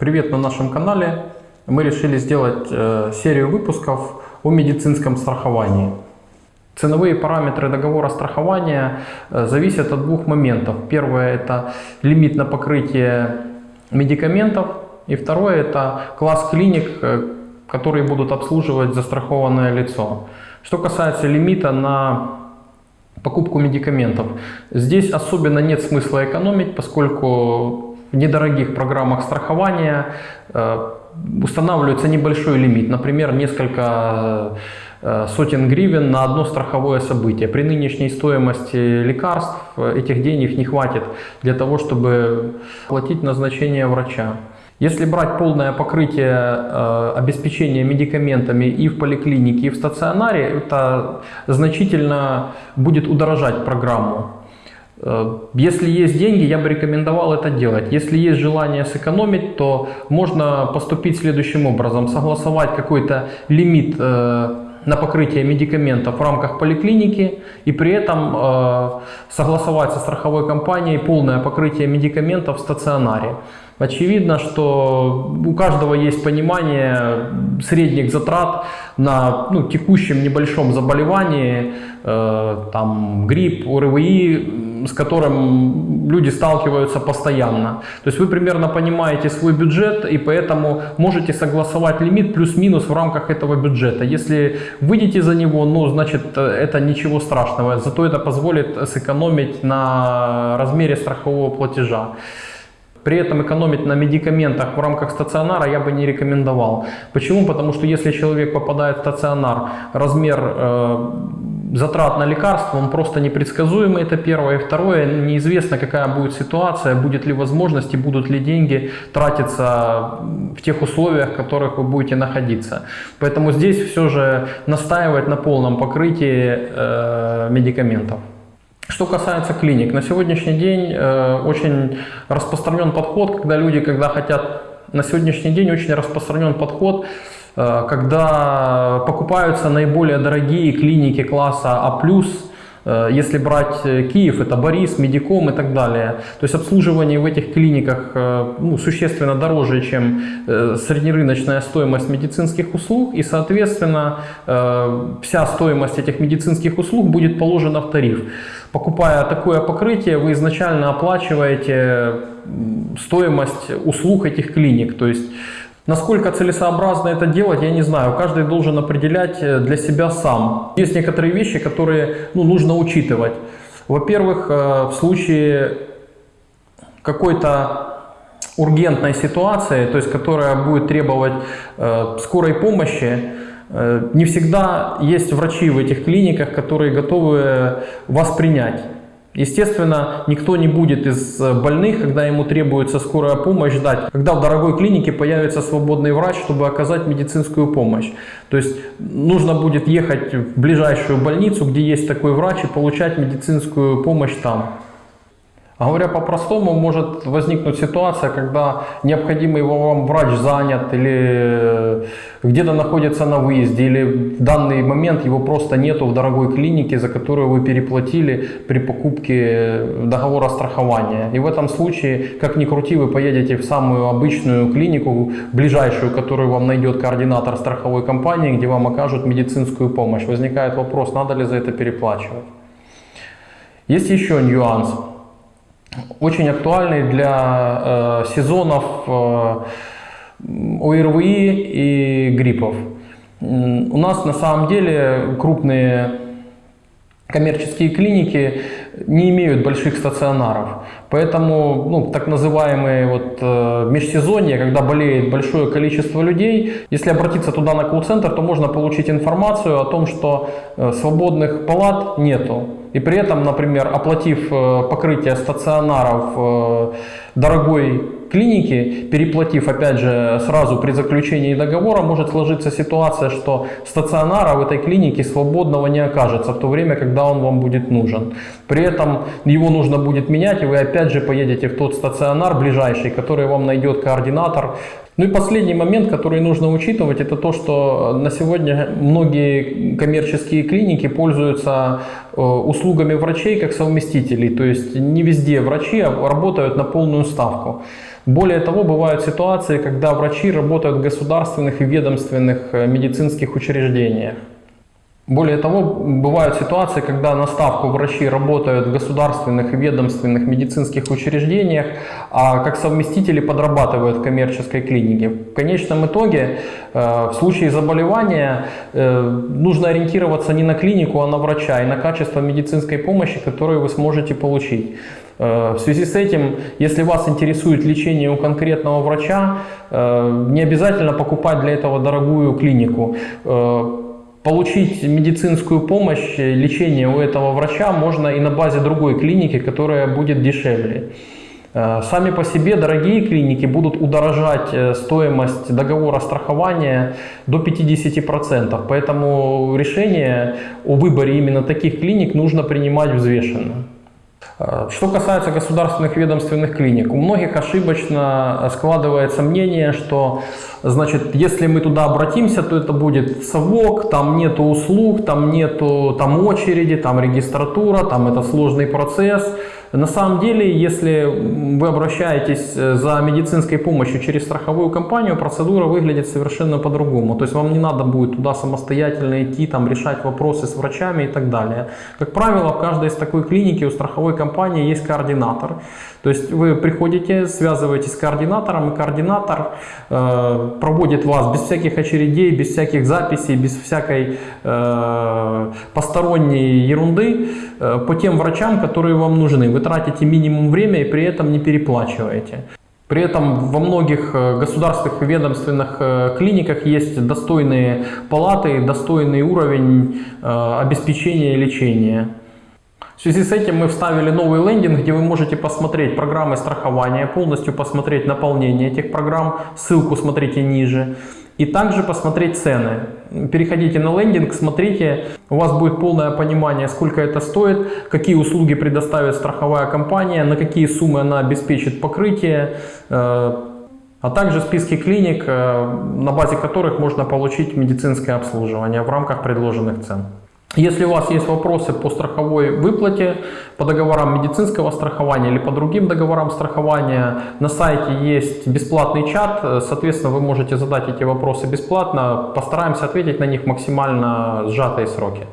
Привет на нашем канале. Мы решили сделать э, серию выпусков о медицинском страховании. Ценовые параметры договора страхования э, зависят от двух моментов. Первое это лимит на покрытие медикаментов. И второе это класс клиник, э, которые будут обслуживать застрахованное лицо. Что касается лимита на покупку медикаментов, здесь особенно нет смысла экономить, поскольку в недорогих программах страхования э, устанавливается небольшой лимит, например, несколько э, сотен гривен на одно страховое событие. При нынешней стоимости лекарств э, этих денег не хватит для того, чтобы платить назначение врача. Если брать полное покрытие э, обеспечения медикаментами и в поликлинике, и в стационаре, это значительно будет удорожать программу. Э, если есть деньги, я бы рекомендовал это делать. Если есть желание сэкономить, то можно поступить следующим образом. Согласовать какой-то лимит э, на покрытие медикаментов в рамках поликлиники и при этом э, согласовать со страховой компанией полное покрытие медикаментов в стационаре. Очевидно, что у каждого есть понимание средних затрат на ну, текущем небольшом заболевании, э, там грипп, ОРВИ, с которым люди сталкиваются постоянно. То есть вы примерно понимаете свой бюджет и поэтому можете согласовать лимит плюс-минус в рамках этого бюджета. Если выйдете за него, ну значит это ничего страшного, зато это позволит сэкономить на размере страхового платежа. При этом экономить на медикаментах в рамках стационара я бы не рекомендовал. Почему? Потому что если человек попадает в стационар, размер э, затрат на лекарства, он просто непредсказуемый, это первое. И второе, неизвестно, какая будет ситуация, будет ли возможность и будут ли деньги тратиться в тех условиях, в которых вы будете находиться. Поэтому здесь все же настаивать на полном покрытии э, медикаментов. Что касается клиник, на сегодняшний день э, очень распространен подход, когда люди, когда хотят, на сегодняшний день очень распространен подход, э, когда покупаются наиболее дорогие клиники класса А+, если брать э, Киев, это Борис, Медиком и так далее. То есть обслуживание в этих клиниках э, ну, существенно дороже, чем среднерыночная стоимость медицинских услуг. И, соответственно, вся стоимость этих медицинских услуг будет положена в тариф. Покупая такое покрытие, вы изначально оплачиваете стоимость услуг этих клиник. То есть Насколько целесообразно это делать, я не знаю. Каждый должен определять э, для себя сам. Есть некоторые вещи, которые ну, нужно учитывать. Во-первых, э, в случае какой-то ургентной ситуации, то есть которая будет требовать э, скорой помощи, не всегда есть врачи в этих клиниках, которые готовы вас принять. Естественно, никто не будет из э, больных, когда ему требуется скорая помощь, ждать, когда в дорогой клинике появится свободный врач, чтобы оказать медицинскую помощь. То есть нужно будет ехать в ближайшую больницу, где есть такой врач, и получать медицинскую помощь там. А говоря по-простому, может возникнуть ситуация, когда необходимый вам врач занят или э, где-то находится на выезде, или в данный момент его просто нету в дорогой клинике, за которую вы переплатили при покупке договора страхования. И в этом случае, как ни крути, вы поедете в самую обычную клинику, ближайшую, которую вам найдет координатор страховой компании, где вам окажут медицинскую помощь. Возникает вопрос, надо ли за это переплачивать. Есть еще нюанс очень актуальный для э, сезонов э, ОРВИ и гриппов. У нас на самом деле крупные коммерческие клиники не имеют больших стационаров. Поэтому ну, так называемые вот, э, межсезонье, когда болеет большое количество людей, если обратиться туда на колл-центр, то можно получить информацию о том, что э, свободных палат нету. И при этом, например, оплатив э, покрытие стационаров э, дорогой клиники, переплатив опять же сразу при заключении договора, может сложиться ситуация, что стационара в этой клинике свободного не окажется в то время, когда он вам будет нужен. При этом его нужно будет менять, и вы опять же поедете в тот стационар ближайший, который вам найдет координатор Ну и последний момент, который нужно учитывать, это то, что на сегодня многие коммерческие клиники пользуются э, услугами врачей как совместителей. То есть не везде врачи работают на полную ставку. Более того, бывают ситуации, когда врачи работают в государственных и ведомственных э, медицинских учреждениях. Более того, бывают ситуации, когда на ставку врачи работают в государственных и ведомственных медицинских учреждениях, а как совместители подрабатывают в коммерческой клинике. В конечном итоге, э, в случае заболевания, э, нужно ориентироваться не на клинику, а на врача и на качество медицинской помощи, которую вы сможете получить. Э, в связи с этим, если вас интересует лечение у конкретного врача, не обязательно покупать для этого дорогую клинику. Получить медицинскую помощь, лечение у этого врача можно и на базе другой клиники, которая будет дешевле. Э, сами по себе дорогие клиники будут удорожать э, стоимость договора страхования до 50%. Поэтому решение о выборе именно таких клиник нужно принимать взвешенно. Э, что касается государственных ведомственных клиник, у многих ошибочно складывается мнение, что значит, если мы туда обратимся, то это будет совок, там нету услуг, там нету там очереди, там регистратура, там это сложный процесс. На самом деле, если вы обращаетесь э, за медицинской помощью через страховую компанию, процедура выглядит совершенно по-другому. То есть вам не надо будет туда самостоятельно идти, там, решать вопросы с врачами и так далее. Как правило, в каждой из такой клиники у страховой компании есть координатор. То есть вы приходите, связываетесь с координатором, и координатор э, проводит вас без всяких очередей, без всяких записей, без всякой э, посторонней ерунды э, по тем врачам, которые вам нужны. Вы тратите минимум время и при этом не переплачиваете. При этом во многих э, государственных ведомственных э, клиниках есть достойные палаты, достойный уровень э, обеспечения лечения. В связи с этим мы вставили новый лендинг, где вы можете посмотреть программы страхования, полностью посмотреть наполнение этих программ, ссылку смотрите ниже. И также посмотреть цены. Переходите на лендинг, смотрите, у вас будет полное понимание, сколько это стоит, какие услуги предоставит страховая компания, на какие суммы она обеспечит покрытие, э, а также списки клиник, э, на базе которых можно получить медицинское обслуживание в рамках предложенных цен. Если у вас есть вопросы по страховой выплате, по договорам медицинского страхования или по другим договорам страхования, на сайте есть бесплатный чат, соответственно, вы можете задать эти вопросы бесплатно, постараемся ответить на них максимально сжатые сроки.